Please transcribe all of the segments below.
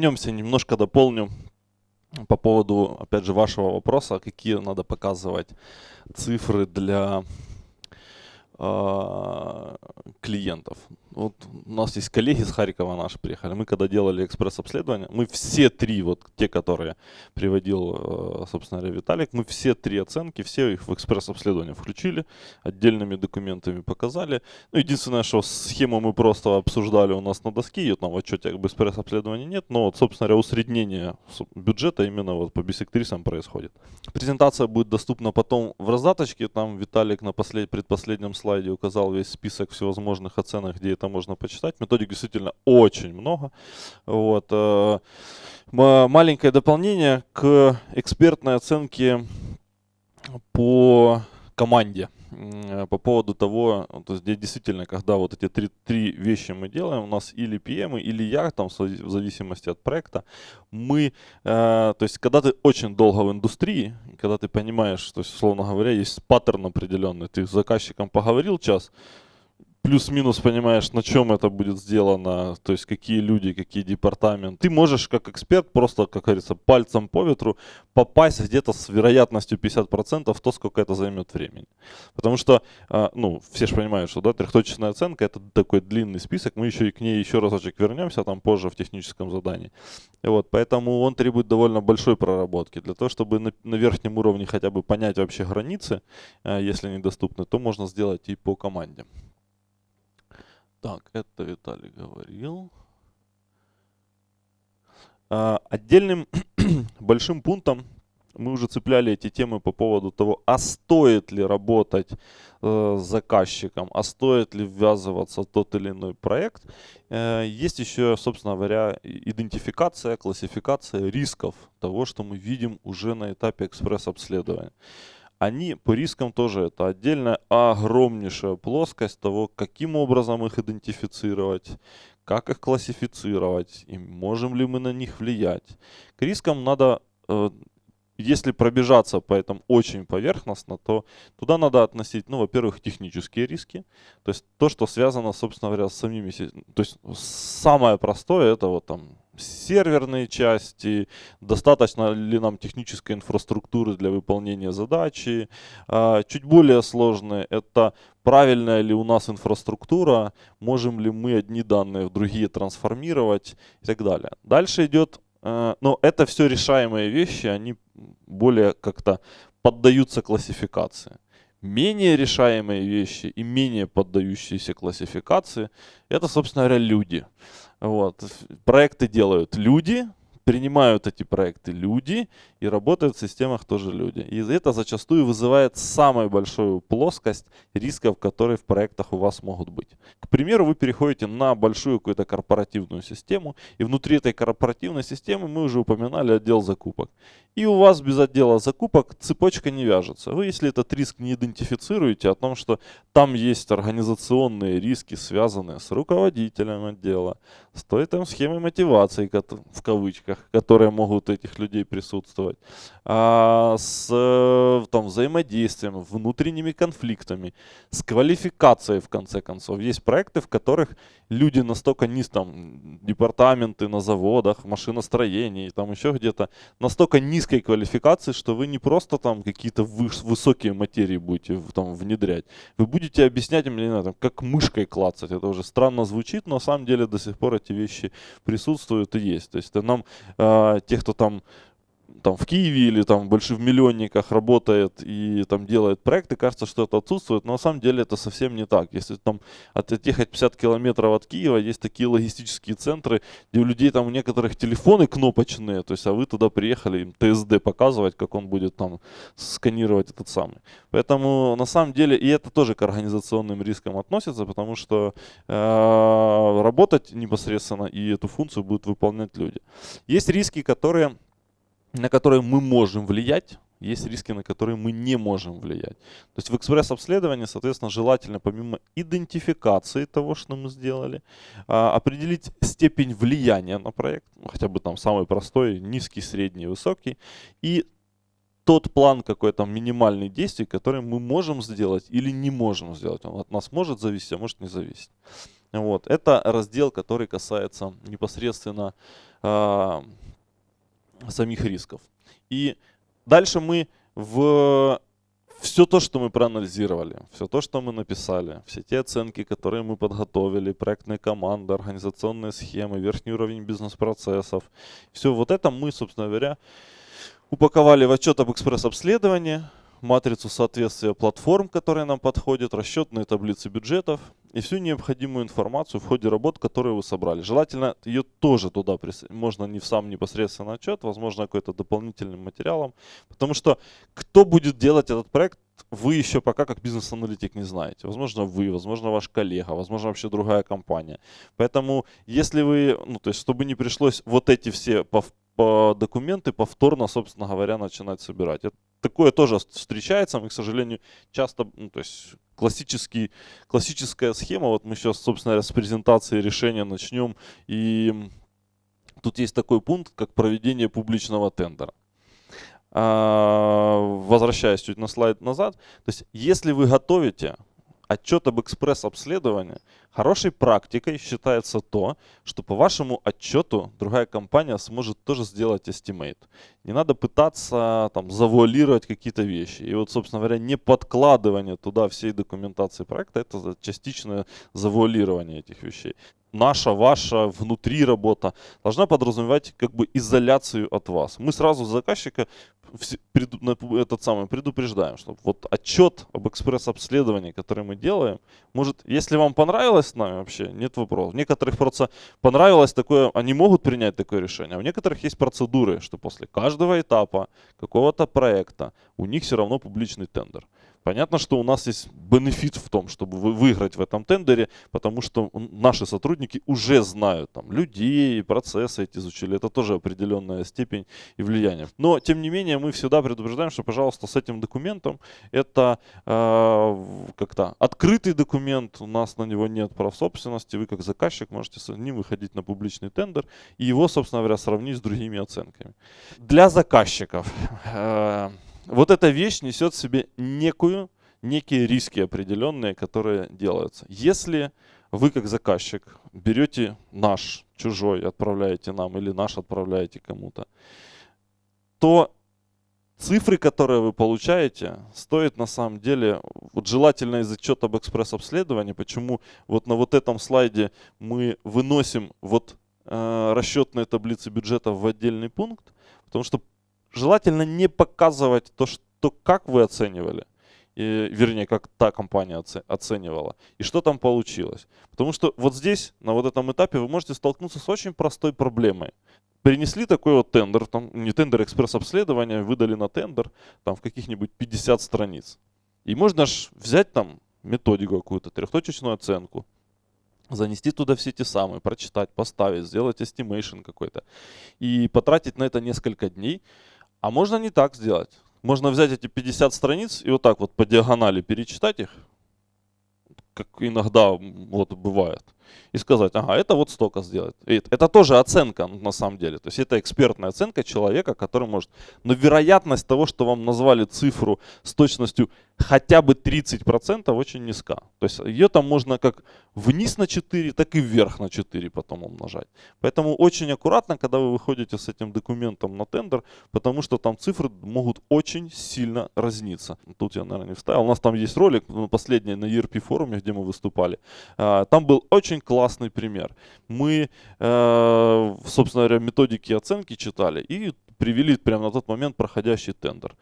Вернемся, немножко дополню по поводу, опять же, вашего вопроса, какие надо показывать цифры для клиентов. Вот у нас есть коллеги с Харькова наши приехали. Мы когда делали экспресс-обследование, мы все три, вот те, которые приводил, э, собственно говоря, Виталик, мы все три оценки, все их в экспресс-обследование включили, отдельными документами показали. Ну, единственное, что схему мы просто обсуждали у нас на доске, ее там в отчете как бы экспресс-обследования нет, но вот, собственно говоря, усреднение бюджета именно вот по бисектрисам происходит. Презентация будет доступна потом в раздаточке, там Виталик на послед... предпоследнем слайде указал весь список всевозможных оценок, где это можно почитать. Методик действительно очень много. Вот. Э, маленькое дополнение к экспертной оценке по команде по поводу того, то есть действительно, когда вот эти три, три вещи мы делаем, у нас или PM, или я, там, в зависимости от проекта, мы, э, то есть когда ты очень долго в индустрии, когда ты понимаешь, то есть, условно говоря, есть паттерн определенный, ты с заказчиком поговорил час, плюс-минус понимаешь, на чем это будет сделано, то есть какие люди, какие департаменты. Ты можешь как эксперт просто, как говорится, пальцем по ветру попасть где-то с вероятностью 50% в то, сколько это займет времени. Потому что, а, ну, все же понимают, что да, трехточечная оценка это такой длинный список, мы еще и к ней еще разочек вернемся там позже в техническом задании. И вот, поэтому он требует довольно большой проработки. Для того, чтобы на, на верхнем уровне хотя бы понять вообще границы, а, если они доступны, то можно сделать и по команде. Так, это Виталий говорил. А, отдельным большим пунктом мы уже цепляли эти темы по поводу того, а стоит ли работать э, с заказчиком, а стоит ли ввязываться в тот или иной проект. Э, есть еще, собственно говоря, идентификация, классификация рисков того, что мы видим уже на этапе экспресс-обследования они по рискам тоже это отдельная огромнейшая плоскость того, каким образом их идентифицировать, как их классифицировать, и можем ли мы на них влиять. К рискам надо, э, если пробежаться по этому очень поверхностно, то туда надо относить, ну, во-первых, технические риски, то есть то, что связано, собственно говоря, с самими, то есть самое простое, это вот там серверные части, достаточно ли нам технической инфраструктуры для выполнения задачи. А, чуть более сложные это правильная ли у нас инфраструктура, можем ли мы одни данные в другие трансформировать и так далее. Дальше идет, э, но это все решаемые вещи, они более как-то поддаются классификации. Менее решаемые вещи и менее поддающиеся классификации, это, собственно говоря, люди. Вот. Проекты делают люди, принимают эти проекты люди и работают в системах тоже люди. И это зачастую вызывает самую большую плоскость рисков, которые в проектах у вас могут быть. К примеру, вы переходите на большую какую-то корпоративную систему, и внутри этой корпоративной системы мы уже упоминали отдел закупок. И у вас без отдела закупок цепочка не вяжется. Вы, если этот риск не идентифицируете, о том, что там есть организационные риски, связанные с руководителем отдела, с той там схемой мотивации, в кавычках, которые могут этих людей присутствовать, а, с там, взаимодействием, внутренними конфликтами, с квалификацией, в конце концов. Есть проекты, в которых люди настолько низ, там, департаменты на заводах, машиностроении, там еще где-то, настолько низкой квалификации, что вы не просто там какие-то высокие материи будете там внедрять, вы будете объяснять им, не знаю, там, как мышкой клацать. Это уже странно звучит, но на самом деле до сих пор эти вещи присутствуют и есть. То есть нам, э, те, кто там там в Киеве или там больших миллионниках работает и там делает проекты, кажется, что это отсутствует, но на самом деле это совсем не так. Если там отъехать 50 километров от Киева, есть такие логистические центры, где у людей там у некоторых телефоны кнопочные, то есть, а вы туда приехали им ТСД показывать, как он будет там сканировать этот самый. Поэтому на самом деле, и это тоже к организационным рискам относится, потому что э, работать непосредственно и эту функцию будут выполнять люди. Есть риски, которые на которые мы можем влиять, есть риски, на которые мы не можем влиять. То есть в экспресс-обследовании, соответственно, желательно помимо идентификации того, что мы сделали, а, определить степень влияния на проект, ну, хотя бы там самый простой, низкий, средний, высокий, и тот план какой-то минимальный действий, который мы можем сделать или не можем сделать. Он от нас может зависеть, а может не зависеть. Вот. Это раздел, который касается непосредственно э, самих рисков. И дальше мы в все то, что мы проанализировали, все то, что мы написали, все те оценки, которые мы подготовили, проектные команды, организационные схемы, верхний уровень бизнес-процессов, все вот это мы, собственно говоря, упаковали в отчет об экспресс-обследовании, матрицу соответствия платформ, которые нам подходят, расчетные таблицы бюджетов и всю необходимую информацию в ходе работ, которые вы собрали. Желательно ее тоже туда можно не в сам непосредственно отчет, возможно какой-то дополнительным материалом, потому что кто будет делать этот проект, вы еще пока как бизнес-аналитик не знаете. Возможно вы, возможно ваш коллега, возможно вообще другая компания. Поэтому если вы, ну то есть чтобы не пришлось вот эти все по документы повторно, собственно говоря, начинать собирать. Такое тоже встречается, мы, к сожалению, часто, ну, то есть классический, классическая схема, вот мы сейчас, собственно с презентации решения начнем, и тут есть такой пункт, как проведение публичного тендера. А, возвращаясь чуть на слайд назад, то есть если вы готовите отчет об экспресс-обследовании, хорошей практикой считается то, что по вашему отчету другая компания сможет тоже сделать estimate. Не надо пытаться там завуалировать какие-то вещи. И вот, собственно говоря, не подкладывание туда всей документации проекта, это частичное завуалирование этих вещей наша, ваша, внутри работа должна подразумевать как бы изоляцию от вас. Мы сразу заказчика этот самый предупреждаем, что вот отчет об экспресс-обследовании, который мы делаем, может, если вам понравилось с нами вообще, нет вопросов. Некоторых просто понравилось такое, они могут принять такое решение, а у некоторых есть процедуры, что после каждого этапа какого-то проекта у них все равно публичный тендер. Понятно, что у нас есть бенефит в том, чтобы выиграть в этом тендере, потому что наши сотрудники уже знают там, людей, процессы эти изучили. Это тоже определенная степень и влияние. Но, тем не менее, мы всегда предупреждаем, что, пожалуйста, с этим документом, это э, как-то открытый документ, у нас на него нет прав собственности, вы как заказчик можете с ним выходить на публичный тендер и его, собственно говоря, сравнить с другими оценками. Для заказчиков э, вот эта вещь несет в себе некую, некие риски определенные, которые делаются. Если вы как заказчик берете наш, чужой, отправляете нам или наш отправляете кому-то, то цифры, которые вы получаете, стоят на самом деле, вот желательно из отчета об экспресс-обследовании, почему вот на вот этом слайде мы выносим вот э, расчетные таблицы бюджета в отдельный пункт, потому что желательно не показывать то, что, как вы оценивали, и, вернее, как та компания оценивала, и что там получилось. Потому что вот здесь, на вот этом этапе, вы можете столкнуться с очень простой проблемой. Принесли такой вот тендер, там, не тендер, экспресс-обследование, выдали на тендер, там в каких-нибудь 50 страниц. И можно же взять там методику какую-то, трехточечную оценку, занести туда все эти самые, прочитать, поставить, сделать estimation какой-то. И потратить на это несколько дней, а можно не так сделать. Можно взять эти 50 страниц и вот так вот по диагонали перечитать их, как иногда вот бывает, и сказать, ага, это вот столько сделать. Это тоже оценка на самом деле. То есть это экспертная оценка человека, который может. Но вероятность того, что вам назвали цифру с точностью хотя бы 30% очень низка. То есть ее там можно как вниз на 4, так и вверх на 4 потом умножать. Поэтому очень аккуратно, когда вы выходите с этим документом на тендер, потому что там цифры могут очень сильно разниться. Тут я, наверное, не вставил. У нас там есть ролик, ну, последний на ERP форуме, где мы выступали. А, там был очень классный пример. Мы, э, собственно говоря, методики оценки читали и привели прямо на тот момент проходящий тендер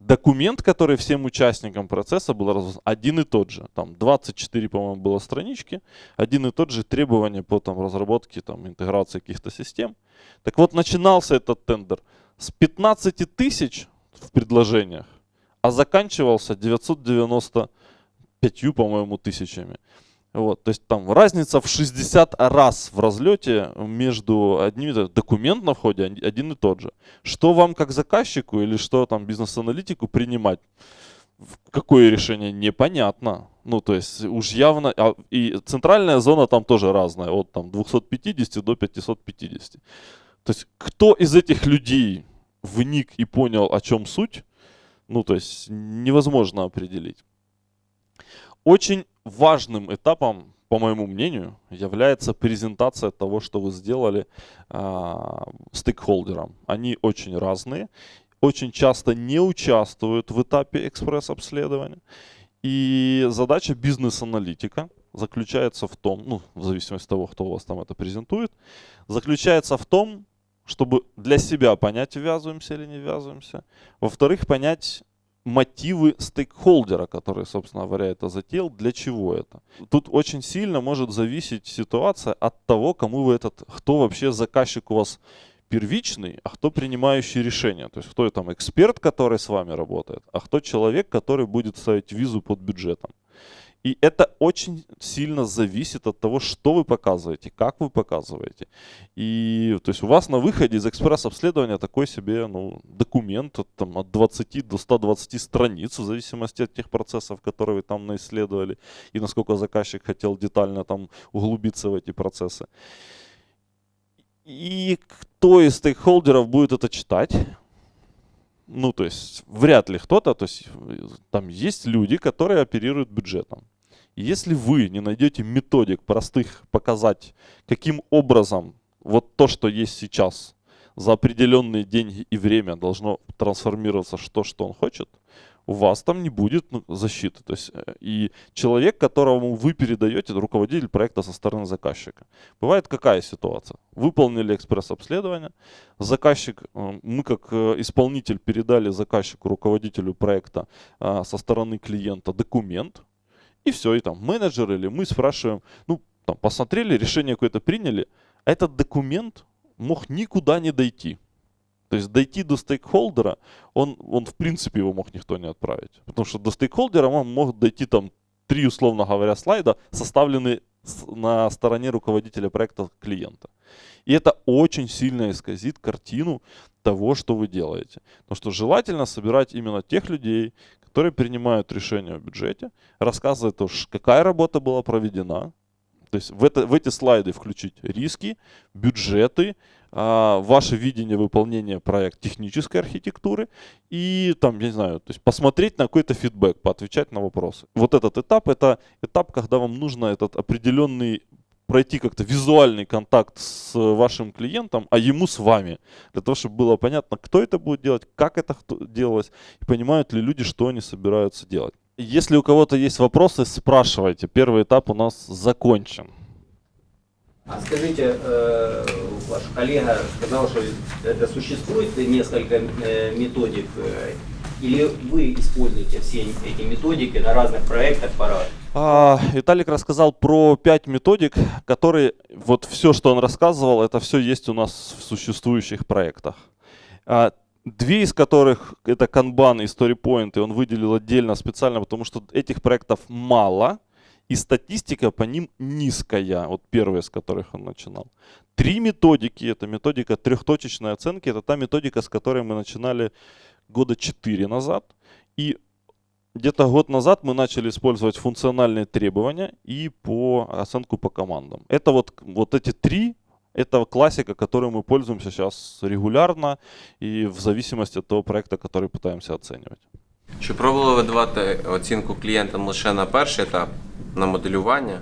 документ, который всем участникам процесса был разослан, один и тот же. Там 24, по-моему, было странички, один и тот же требования по там, разработке, там, интеграции каких-то систем. Так вот, начинался этот тендер с 15 тысяч в предложениях, а заканчивался 995, по-моему, тысячами. Вот, то есть там разница в 60 раз в разлете между одним документ на входе один и тот же. Что вам как заказчику или что там бизнес-аналитику принимать? Какое решение? Непонятно. Ну, то есть уж явно... А, и центральная зона там тоже разная, от там 250 до 550. То есть кто из этих людей вник и понял, о чем суть, ну, то есть невозможно определить. Очень важным этапом по моему мнению, является презентация того, что вы сделали а, стейкхолдерам. Они очень разные, очень часто не участвуют в этапе экспресс-обследования. И задача бизнес-аналитика заключается в том, ну, в зависимости от того, кто у вас там это презентует, заключается в том, чтобы для себя понять, ввязываемся или не ввязываемся. Во-вторых, понять мотивы стейкхолдера, который, собственно говоря, это затеял, для чего это. Тут очень сильно может зависеть ситуация от того, кому вы этот, кто вообще заказчик у вас первичный, а кто принимающий решение. То есть кто там эксперт, который с вами работает, а кто человек, который будет ставить визу под бюджетом. И это очень сильно зависит от того, что вы показываете, как вы показываете. И то есть у вас на выходе из экспресс-обследования такой себе ну, документ от, там, от 20 до 120 страниц, в зависимости от тех процессов, которые вы там наисследовали, и насколько заказчик хотел детально там углубиться в эти процессы. И кто из стейкхолдеров будет это читать? Ну, то есть, вряд ли кто-то, то есть, там есть люди, которые оперируют бюджетом. если вы не найдете методик простых показать, каким образом вот то, что есть сейчас, за определенные деньги и время должно трансформироваться в то, что он хочет, у вас там не будет ну, защиты. То есть, э, и человек, которому вы передаете, руководитель проекта со стороны заказчика. Бывает какая ситуация? Выполнили экспресс-обследование, заказчик, э, мы как э, исполнитель передали заказчику, руководителю проекта со стороны клиента документ, и все, и там менеджер или мы спрашиваем, ну, там, посмотрели, решение какое-то приняли, а этот документ мог никуда не дойти. То есть дойти до стейкхолдера, он, он в принципе его мог никто не отправить. Потому что до стейкхолдера он мог дойти там три, условно говоря, слайда, составленные на стороне руководителя проекта клиента. И это очень сильно исказит картину того, что вы делаете. Потому что желательно собирать именно тех людей, которые принимают решения в бюджете, рассказывать, какая работа была проведена, то есть в, это, в эти слайды включить риски, бюджеты, а, ваше видение выполнения проекта технической архитектуры и там, я не знаю, то есть посмотреть на какой-то фидбэк, поотвечать на вопросы. Вот этот этап, это этап, когда вам нужно этот определенный пройти как-то визуальный контакт с вашим клиентом, а ему с вами, для того, чтобы было понятно, кто это будет делать, как это делалось, и понимают ли люди, что они собираются делать. Если у кого-то есть вопросы, спрашивайте. Первый этап у нас закончен. А скажите, э, ваш коллега сказал, что это существует несколько э, методик, э, или вы используете все эти методики на разных проектах по а, Виталик рассказал про пять методик, которые, вот все, что он рассказывал, это все есть у нас в существующих проектах. Две из которых это Kanban и StoryPoint, и он выделил отдельно специально, потому что этих проектов мало, и статистика по ним низкая, вот первая, с которых он начинал. Три методики, это методика трехточечной оценки, это та методика, с которой мы начинали года четыре назад. И где-то год назад мы начали использовать функциональные требования и по оценку по командам. Это вот, вот эти три это классика, которой мы пользуемся сейчас регулярно і в зависимости від того проекту, який пытаемся оцінювати. Чи пробували ви давати оцінку клієнтам лише на перший етап на моделювання,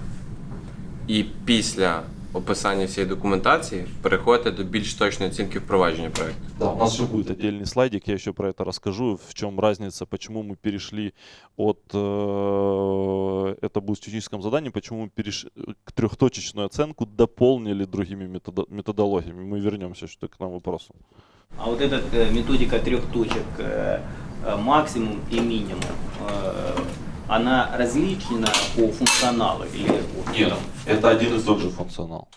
і після описання всієї документації переходите до більш точної оцінки впровадження проекту? Да, у нас еще будет отдельный слайдик, я еще про это расскажу, в чем разница, почему мы перешли от, э, это будет в техническом задании, почему мы перешли к трехточечную оценку, дополнили другими методо методологиями. Мы вернемся что к нам вопросу. А вот эта э, методика трех точек, э, э, максимум и минимум, она различна по функционалу? Или Нет, это один и тот же функционал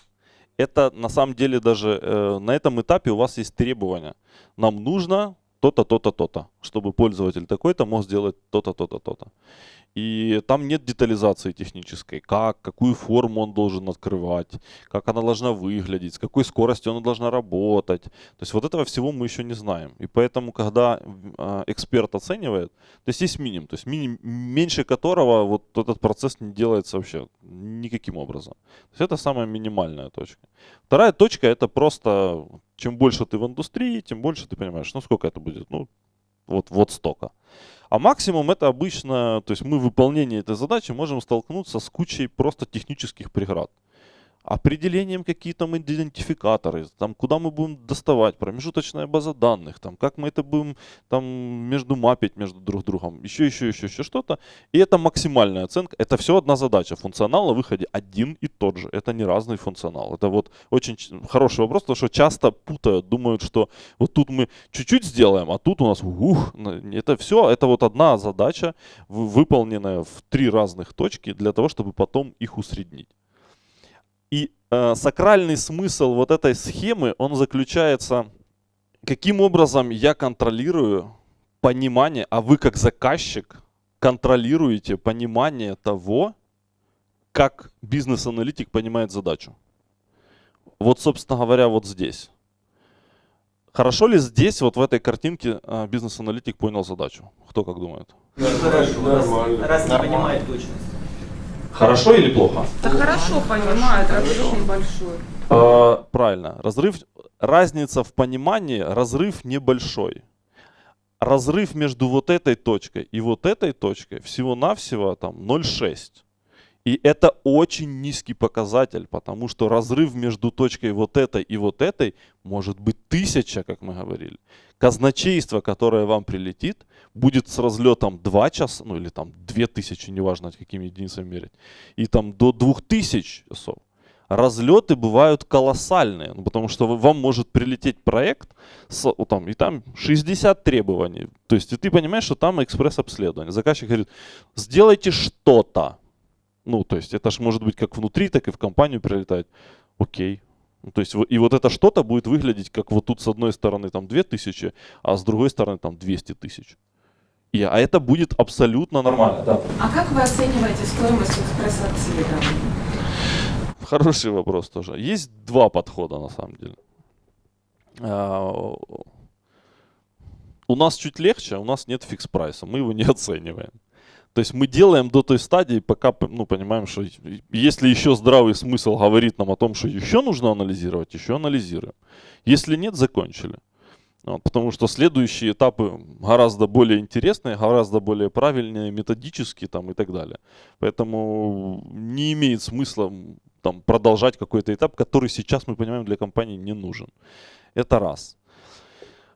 это на самом деле даже э, на этом этапе у вас есть требования. Нам нужно то-то, то-то, то-то, чтобы пользователь такой-то мог сделать то-то, то-то, то-то. И там нет детализации технической, как, какую форму он должен открывать, как она должна выглядеть, с какой скоростью она должна работать. То есть вот этого всего мы еще не знаем. И поэтому, когда э, эксперт оценивает, то есть есть минимум, то есть минимум, меньше которого вот этот процесс не делается вообще никаким образом. То есть это самая минимальная точка. Вторая точка это просто, чем больше ты в индустрии, тем больше ты понимаешь, ну сколько это будет, ну вот, вот столько. А максимум это обычно, то есть мы в выполнении этой задачи можем столкнуться с кучей просто технических преград определением какие там идентификаторы, там, куда мы будем доставать, промежуточная база данных, там, как мы это будем там, между мапить между друг другом, еще, еще, еще, еще что-то. И это максимальная оценка. Это все одна задача. Функционал на выходе один и тот же. Это не разный функционал. Это вот очень хороший вопрос, потому что часто путают, думают, что вот тут мы чуть-чуть сделаем, а тут у нас ух, это все, это вот одна задача, выполненная в три разных точки для того, чтобы потом их усреднить. И э, сакральный смысл вот этой схемы, он заключается, каким образом я контролирую понимание, а вы как заказчик контролируете понимание того, как бизнес-аналитик понимает задачу. Вот, собственно говоря, вот здесь. Хорошо ли здесь, вот в этой картинке, э, бизнес-аналитик понял задачу? Кто как думает? Хорошо, раз, раз не понимает точность. Хорошо или плохо? Да хорошо понимает, разрыв небольшой. А, правильно. Разрыв, разница в понимании, разрыв небольшой. Разрыв между вот этой точкой и вот этой точкой всего-навсего там 0,6. И это очень низкий показатель, потому что разрыв между точкой вот этой и вот этой может быть тысяча, как мы говорили. Казначейство, которое вам прилетит, будет с разлетом 2 часа, ну или там 2000, неважно какими единицами мерить, и там до 2000 часов. Разлеты бывают колоссальные, ну, потому что вам может прилететь проект, с, там, и там 60 требований. То есть и ты понимаешь, что там экспресс-обследование. Заказчик говорит, сделайте что-то. Ну, то есть это же может быть как внутри, так и в компанию прилетает. Окей. Ну, то есть и вот это что-то будет выглядеть как вот тут с одной стороны там 2000, а с другой стороны там 200 тысяч. И, а это будет абсолютно нормально. Да. А как вы оцениваете стоимость экспресс-обследования? Хороший вопрос тоже. Есть два подхода на самом деле. А, у нас чуть легче, у нас нет фикс-прайса, мы его не оцениваем. То есть мы делаем до той стадии, пока ну, понимаем, что если еще здравый смысл говорит нам о том, что еще нужно анализировать, еще анализируем. Если нет, закончили. Вот, потому что следующие этапы гораздо более интересные, гораздо более правильные, методические там, и так далее. Поэтому не имеет смысла там, продолжать какой-то этап, который сейчас, мы понимаем, для компании не нужен. Это раз.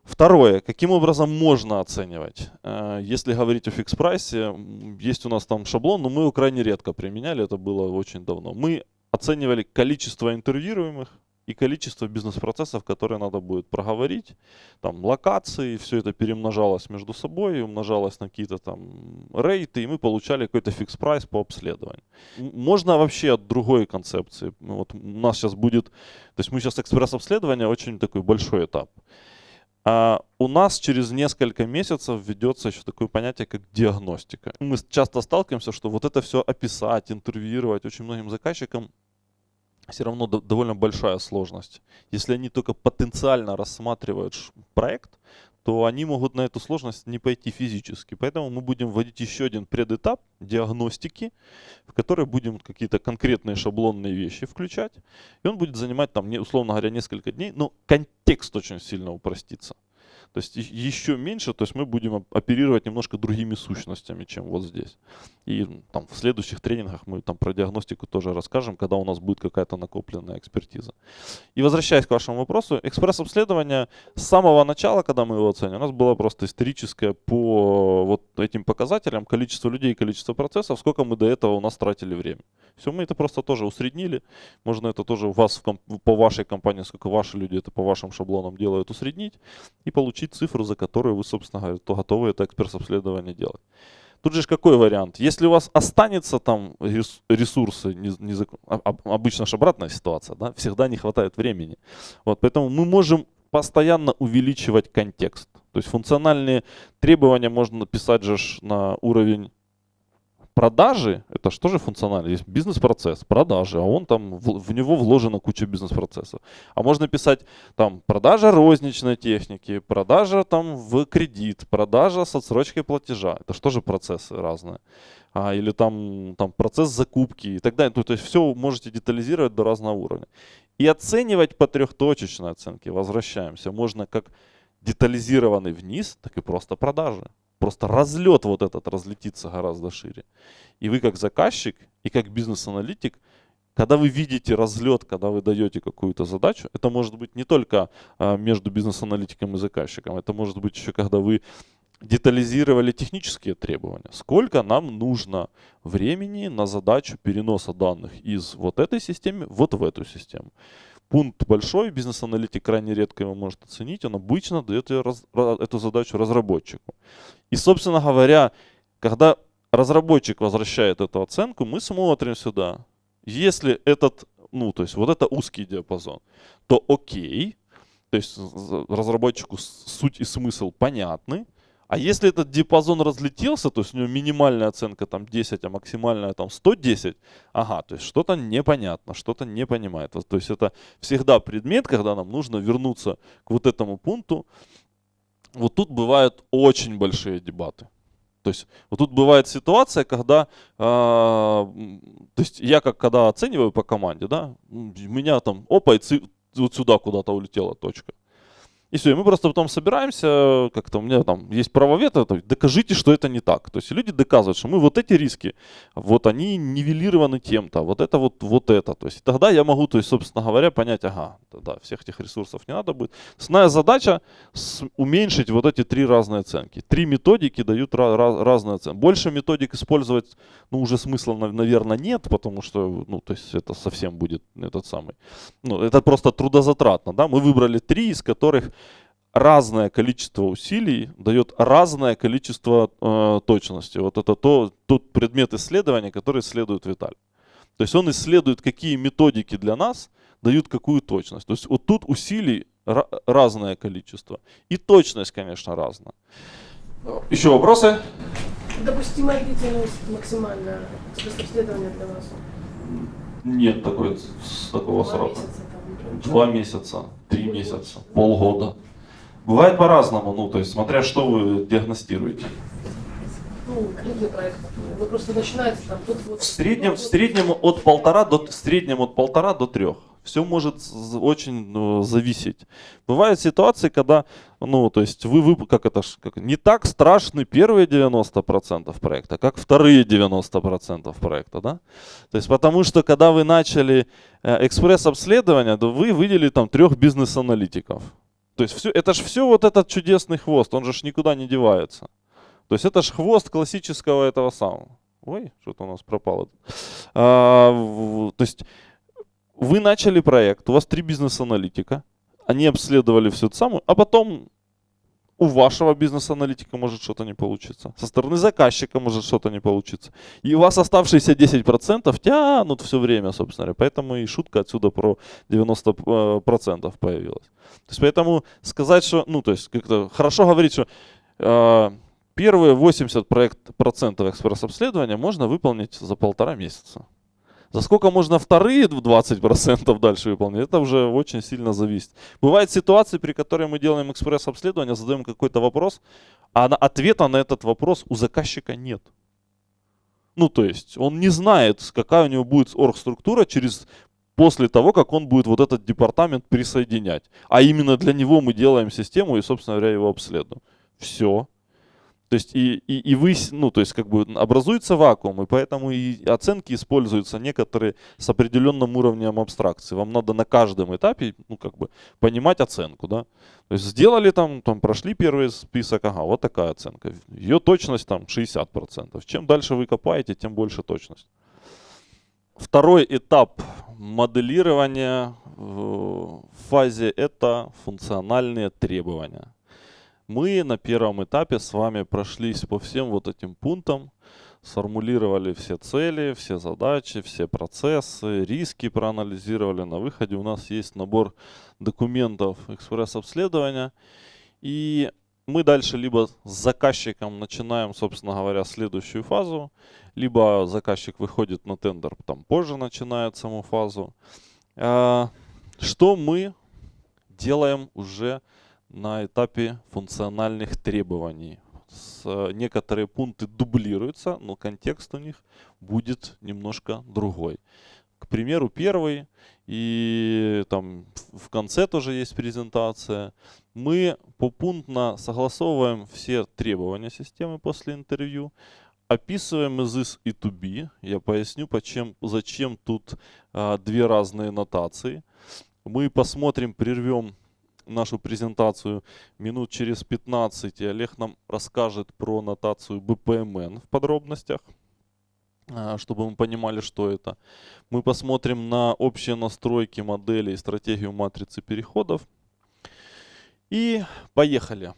Второе. Каким образом можно оценивать? Э, если говорить о фикс-прайсе, есть у нас там шаблон, но мы его крайне редко применяли, это было очень давно. Мы оценивали количество интервьюируемых и количество бизнес-процессов, которые надо будет проговорить, там локации, все это перемножалось между собой, умножалось на какие-то там рейты, и мы получали какой-то фикс-прайс по обследованию. Можно вообще от другой концепции. Вот у нас сейчас будет, то есть мы сейчас экспресс-обследование, очень такой большой этап. А у нас через несколько месяцев введется еще такое понятие, как диагностика. Мы часто сталкиваемся, что вот это все описать, интервьюировать очень многим заказчикам все равно довольно большая сложность. Если они только потенциально рассматривают проект, то они могут на эту сложность не пойти физически. Поэтому мы будем вводить еще один предэтап диагностики, в который будем какие-то конкретные шаблонные вещи включать. И он будет занимать, там, условно говоря, несколько дней, но контекст очень сильно упростится. То есть еще меньше, то есть мы будем оперировать немножко другими сущностями, чем вот здесь. И там в следующих тренингах мы там про диагностику тоже расскажем, когда у нас будет какая-то накопленная экспертиза. И возвращаясь к вашему вопросу, экспресс-обследование с самого начала, когда мы его оценим, у нас было просто историческое по вот этим показателям, количество людей, количество процессов, сколько мы до этого у нас тратили время. Все, мы это просто тоже усреднили. Можно это тоже у вас в, по вашей компании, сколько ваши люди это по вашим шаблонам делают, усреднить и получить цифру, за которую вы, собственно говоря, то готовы это экспресс-обследование делать. Тут же какой вариант? Если у вас останется там ресурсы, не, не, обычно же обратная ситуация, да? всегда не хватает времени. Вот, поэтому мы можем постоянно увеличивать контекст. То есть функциональные требования можно написать же на уровень продажи, это что же функционально? Есть бизнес-процесс, продажи, а он там, в, в него вложена куча бизнес-процессов. А можно писать там продажа розничной техники, продажа там в кредит, продажа с отсрочкой платежа. Это что же процессы разные? А, или там, там процесс закупки и так далее. То, то есть все можете детализировать до разного уровня. И оценивать по трехточечной оценке, возвращаемся, можно как детализированный вниз, так и просто продажи. Просто разлет вот этот разлетится гораздо шире. И вы как заказчик и как бизнес-аналитик, когда вы видите разлет, когда вы даете какую-то задачу, это может быть не только а, между бизнес-аналитиком и заказчиком, это может быть еще когда вы детализировали технические требования. Сколько нам нужно времени на задачу переноса данных из вот этой системы вот в эту систему. Пункт большой, бизнес-аналитик крайне редко его может оценить, он обычно дает эту задачу разработчику. И, собственно говоря, когда разработчик возвращает эту оценку, мы смотрим сюда. Если этот, ну, то есть вот это узкий диапазон, то окей, то есть разработчику суть и смысл понятны, а если этот диапазон разлетелся, то есть у него минимальная оценка там 10, а максимальная там 110, ага, то есть что-то непонятно, что-то не понимает. То есть это всегда предмет, когда нам нужно вернуться к вот этому пункту. Вот тут бывают очень большие дебаты. То есть вот тут бывает ситуация, когда, э, то есть я как когда оцениваю по команде, да, меня там, опа, и вот сюда куда-то улетела точка. И все, и мы просто потом собираемся, как-то у меня там есть правовед, это, докажите, что это не так. То есть люди доказывают, что мы вот эти риски, вот они нивелированы тем-то, вот это вот, вот это. То есть тогда я могу, то есть, собственно говоря, понять, ага, да, всех этих ресурсов не надо будет. Основная задача уменьшить вот эти три разные оценки. Три методики дают ra- ra- разные оценки. Больше методик использовать, ну, уже смысла, наверное, нет, потому что, ну, то есть это совсем будет этот самый, ну, это просто трудозатратно, да. Мы выбрали три, из которых разное количество усилий дает разное количество э, точности. Вот это то, тот предмет исследования, который исследует Виталий. То есть он исследует, какие методики для нас дают какую точность. То есть вот тут усилий разное количество. И точность, конечно, разная. Еще вопросы? Допустимая длительность максимальная исследования для вас? Нет такой, такого Два срока. месяца, там, Два месяца, три месяца, полгода. Бывает по-разному, ну, то есть, смотря что вы диагностируете. Ну, проект. Вы просто начинаете там тут вот. В среднем, в среднем от полтора до, в среднем от полтора до трех. Все может очень ну, зависеть. Бывают ситуации, когда, ну, то есть вы, вы как это, как, не так страшны первые 90% проекта, как вторые 90% проекта, да? То есть потому что, когда вы начали э, экспресс-обследование, то вы выделили там трех бизнес-аналитиков. То есть все, это же все вот этот чудесный хвост, он же ж никуда не девается. То есть это же хвост классического этого самого. Ой, что-то у нас пропало. А, то есть вы начали проект, у вас три бизнес-аналитика, они обследовали всю эту самую, а потом у вашего бизнес-аналитика может что-то не получиться. Со стороны заказчика может что-то не получиться. И у вас оставшиеся 10% тянут все время, собственно говоря. Поэтому и шутка отсюда про 90% э, появилась. То есть поэтому сказать, что, ну то есть как-то хорошо говорить, что э, первые 80% проект, процентов экспресс-обследования можно выполнить за полтора месяца. За сколько можно вторые 20% дальше выполнить, это уже очень сильно зависит. Бывают ситуации, при которой мы делаем экспресс-обследование, задаем какой-то вопрос, а ответа на этот вопрос у заказчика нет. Ну, то есть, он не знает, какая у него будет оргструктура через после того, как он будет вот этот департамент присоединять. А именно для него мы делаем систему и, собственно говоря, его обследуем. Все. То есть и, и, и вы, ну, то есть как бы образуется вакуум, и поэтому и оценки используются некоторые с определенным уровнем абстракции. Вам надо на каждом этапе, ну, как бы понимать оценку, да. То есть сделали там, там прошли первый список, ага, вот такая оценка. Ее точность там 60%. Чем дальше вы копаете, тем больше точность. Второй этап моделирования в фазе это функциональные требования. Мы на первом этапе с вами прошлись по всем вот этим пунктам, сформулировали все цели, все задачи, все процессы, риски проанализировали. На выходе у нас есть набор документов экспресс-обследования. И мы дальше либо с заказчиком начинаем, собственно говоря, следующую фазу, либо заказчик выходит на тендер, там позже начинает саму фазу. А, что мы делаем уже на этапе функциональных требований. С, некоторые пункты дублируются, но контекст у них будет немножко другой. К примеру, первый и там в конце тоже есть презентация. Мы попунктно согласовываем все требования системы после интервью, описываем из is и to be. Я поясню, почем, зачем тут а, две разные нотации. Мы посмотрим, прервем нашу презентацию минут через 15, и Олег нам расскажет про нотацию BPMN в подробностях, а, чтобы мы понимали, что это. Мы посмотрим на общие настройки модели и стратегию матрицы переходов. И поехали.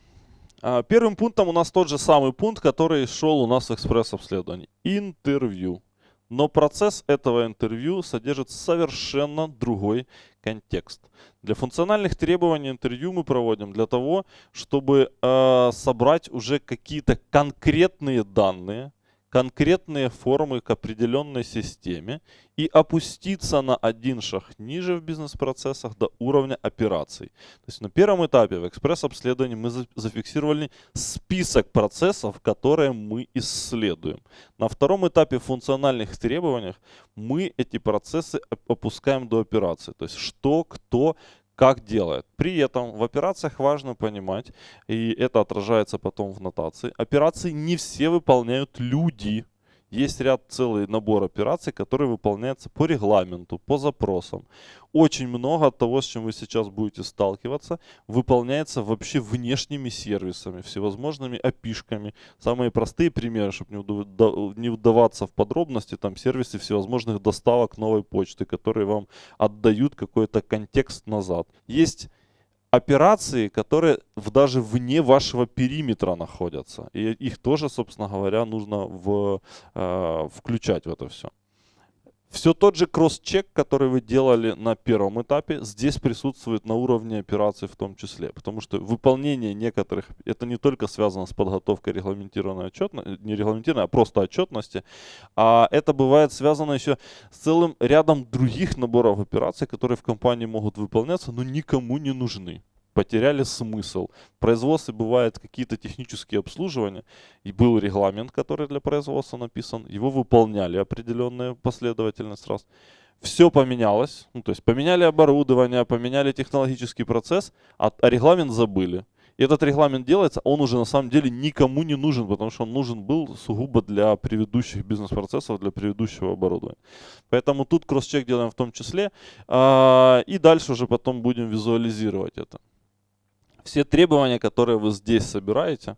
А, Первым пунктом у нас тот же самый пункт, который шел у нас в экспресс-обследовании. Интервью. Но процесс этого интервью содержит совершенно другой контекст. Для функциональных требований интервью мы проводим для того, чтобы э, собрать уже какие-то конкретные данные, конкретные формы к определенной системе и опуститься на один шаг ниже в бизнес-процессах до уровня операций. То есть на первом этапе в экспресс-обследовании мы за- зафиксировали список процессов, которые мы исследуем. На втором этапе в функциональных требованиях мы эти процессы оп- опускаем до операции. То есть что, кто, как делает. При этом в операциях важно понимать, и это отражается потом в нотации, операции не все выполняют люди. Есть ряд целый набор операций, которые выполняются по регламенту, по запросам. Очень много того, с чем вы сейчас будете сталкиваться, выполняется вообще внешними сервисами, всевозможными опишками. Самые простые примеры, чтобы не, вдаваться в подробности, там сервисы всевозможных доставок новой почты, которые вам отдают какой-то контекст назад. Есть операции, которые в, даже вне вашего периметра находятся. И их тоже, собственно говоря, нужно в, э, включать в это все. Все тот же кросс-чек, который вы делали на первом этапе, здесь присутствует на уровне операций в том числе. Потому что выполнение некоторых, это не только связано с подготовкой регламентированной отчетности, не регламентированной, а просто отчетности, а это бывает связано еще с целым рядом других наборов операций, которые в компании могут выполняться, но никому не нужны. Потеряли смысл. В производстве бывают какие-то технические обслуживания, и был регламент, который для производства написан, его выполняли определенная последовательность раз. Все поменялось, ну, то есть поменяли оборудование, поменяли технологический процесс, а, а регламент забыли. И этот регламент делается, он уже на самом деле никому не нужен, потому что он нужен был сугубо для предыдущих бизнес-процессов, для предыдущего оборудования. Поэтому тут кросс-чек делаем в том числе. а, И дальше уже потом будем визуализировать это. Все требования, которые вы здесь собираете,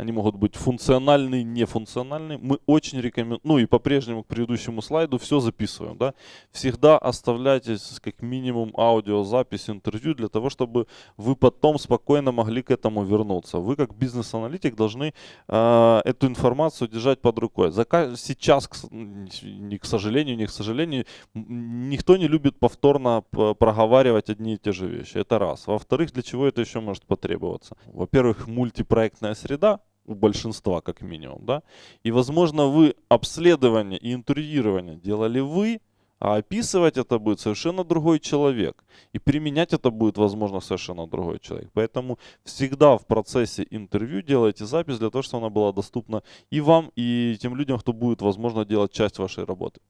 они могут быть функциональные, нефункциональные. Мы очень рекомендуем, ну и по-прежнему к предыдущему слайду все записываем. Да? Всегда оставляйте как минимум аудиозапись интервью для того, чтобы вы потом спокойно могли к этому вернуться. Вы как бизнес-аналитик должны э, эту информацию держать под рукой. Зака- Сейчас, к не к сожалению, не к сожалению, никто не любит повторно проговаривать одни и те же вещи. Это раз. Во-вторых, для чего это еще может потребоваться? Во-первых, мультипроектная среда у большинства как минимум, да, и возможно вы обследование и интервьюирование делали вы, а описывать это будет совершенно другой человек. И применять это будет, возможно, совершенно другой человек. Поэтому всегда в процессе интервью делайте запись для того, чтобы она была доступна и вам, и тем людям, кто будет, возможно, делать часть вашей работы.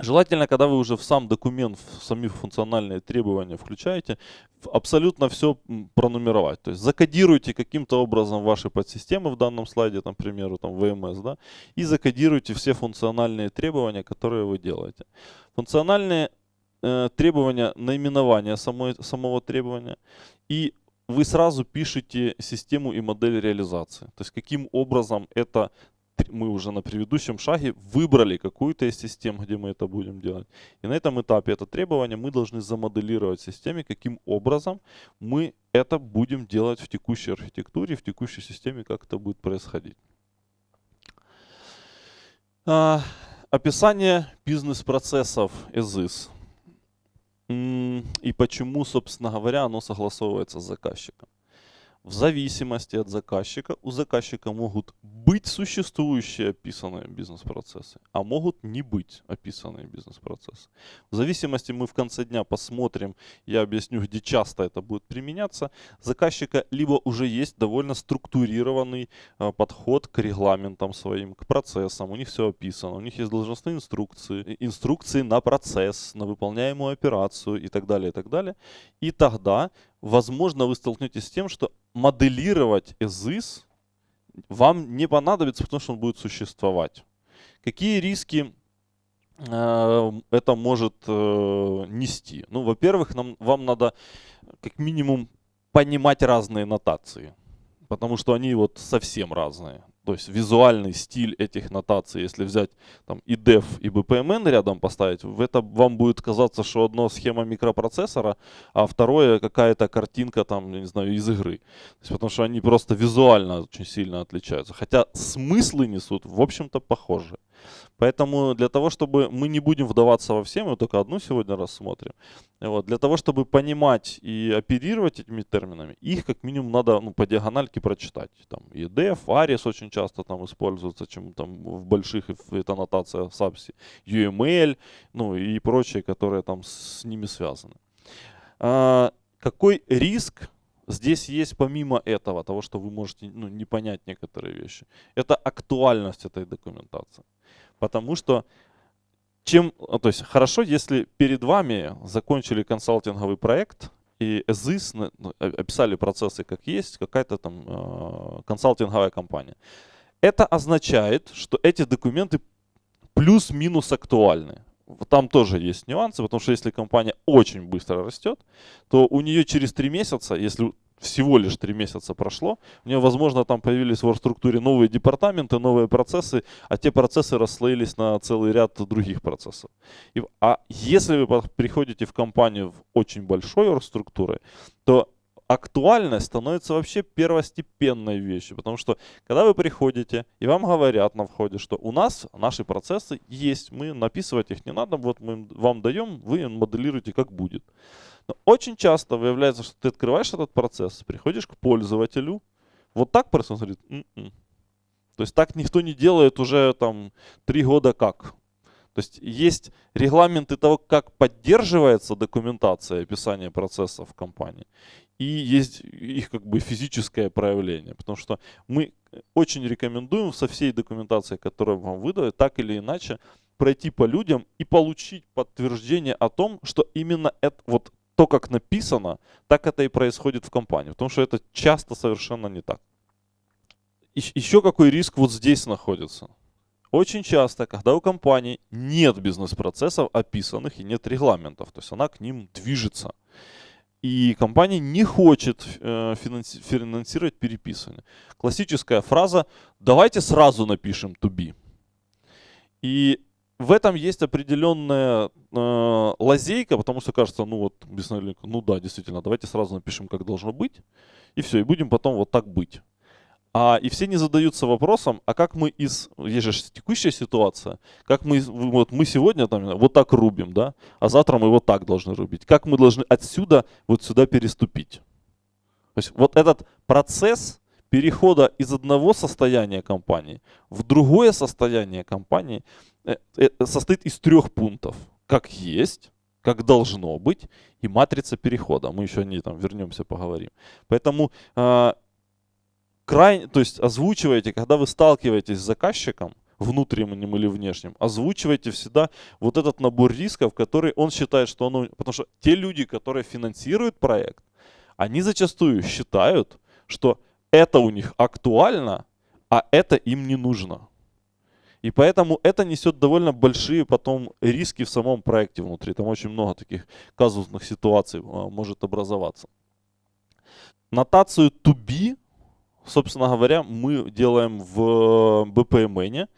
Желательно, когда вы уже в сам документ, в сами функциональные требования включаете, абсолютно все пронумеровать. То есть закодируйте каким-то образом ваши подсистемы в данном слайде, там, к примеру, там, VMS, да, и закодируйте все функциональные требования, которые вы делаете. Функциональные э, требования наименования самой, самого требования и вы сразу пишете систему и модель реализации. То есть каким образом это мы уже на предыдущем шаге выбрали какую-то из систем, где мы это будем делать. И на этом этапе это требование мы должны замоделировать в системе, каким образом мы это будем делать в текущей архитектуре, в текущей системе, как это будет происходить. А, описание бизнес-процессов М, И почему, собственно говоря, оно согласовывается с заказчиком. В зависимости от заказчика, у заказчика могут быть существующие описанные бизнес-процессы, а могут не быть описанные бизнес-процессы. В зависимости мы в конце дня посмотрим, я объясню, где часто это будет применяться. Заказчика либо уже есть довольно структурированный э, подход к регламентам своим, к процессам, у них все описано, у них есть должностные инструкции, инструкции на процесс, на выполняемую операцию и так далее, и так далее. И тогда, возможно, вы столкнетесь с тем, что моделировать ЭЗИС вам не понадобится, потому что он будет существовать. Какие риски э, это может э, нести? Ну, во-первых, вам надо как минимум понимать разные нотации, потому что они вот совсем разные. То есть визуальный стиль этих нотаций, если взять там и def, и bpmn рядом поставить, это вам будет казаться, что одно схема микропроцессора, а второе какая-то картинка там, я не знаю, из игры. Есть, потому что они просто визуально очень сильно отличаются. Хотя смыслы несут, в общем-то, похожи. Поэтому для того, чтобы мы не будем вдаваться во все, мы только одну сегодня рассмотрим. Вот, для того, чтобы понимать и оперировать этими терминами, их как минимум надо ну, по диагональке прочитать. Там EDF, ARIS очень часто там используются, чем там в больших это аннотация SAPSI, UML, ну и прочие, которые там с ними связаны. А, какой риск здесь есть помимо этого, того, что вы можете ну, не понять некоторые вещи? Это актуальность этой документации. Потому что чем, то есть хорошо, если перед вами закончили консалтинговый проект и ЭЗИС, ну, описали процессы как есть, какая-то там э, консалтинговая компания. Это означает, что эти документы плюс-минус актуальны. Там тоже есть нюансы, потому что если компания очень быстро растет, то у нее через три месяца, если всего лишь три месяца прошло, у нее, возможно, там появились в структуре новые департаменты, новые процессы, а те процессы расслоились на целый ряд других процессов. И, а если вы приходите в компанию в очень большой структурой, то актуальность становится вообще первостепенной вещью. Потому что, когда вы приходите, и вам говорят на входе, что у нас наши процессы есть, мы написывать их не надо, вот мы вам даем, вы моделируете как будет. Но очень часто выявляется, что ты открываешь этот процесс, приходишь к пользователю, вот так просто он говорит, М -м". то есть так никто не делает уже там три года как. То есть есть регламенты того, как поддерживается документация описания процесса в компании. И есть их как бы физическое проявление. Потому что мы очень рекомендуем со всей документацией, которую вам выдают, так или иначе пройти по людям и получить подтверждение о том, что именно это, вот то, как написано, так это и происходит в компании. Потому что это часто совершенно не так. Еще какой риск вот здесь находится. Очень часто, когда у компании нет бизнес-процессов описанных и нет регламентов, то есть она к ним движется. И компания не хочет э, финанси финансировать переписывание. Классическая фраза «давайте сразу напишем to be». И в этом есть определенная э, лазейка, потому что кажется, ну вот, ну да, действительно, давайте сразу напишем, как должно быть, и все, и будем потом вот так быть. А, и все не задаются вопросом, а как мы из, есть же текущая ситуация, как мы, вот мы сегодня там вот так рубим, да, а завтра мы вот так должны рубить. Как мы должны отсюда вот сюда переступить. То есть вот этот процесс перехода из одного состояния компании в другое состояние компании э, э, состоит из трех пунктов. Как есть, как должно быть, и матрица перехода. Мы еще о ней там вернемся, поговорим. Поэтому а, крайне, то есть озвучивайте, когда вы сталкиваетесь с заказчиком, внутренним или внешним, озвучивайте всегда вот этот набор рисков, который он считает, что он... Потому что те люди, которые финансируют проект, они зачастую считают, что это у них актуально, а это им не нужно. И поэтому это несет довольно большие потом риски в самом проекте внутри. Там очень много таких казусных ситуаций а, может образоваться. Нотацию to be собственно говоря, мы делаем в BPMN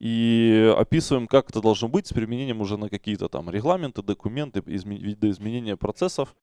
и описываем, как это должно быть с применением уже на какие-то там регламенты, документы, изме видоизменения процессов.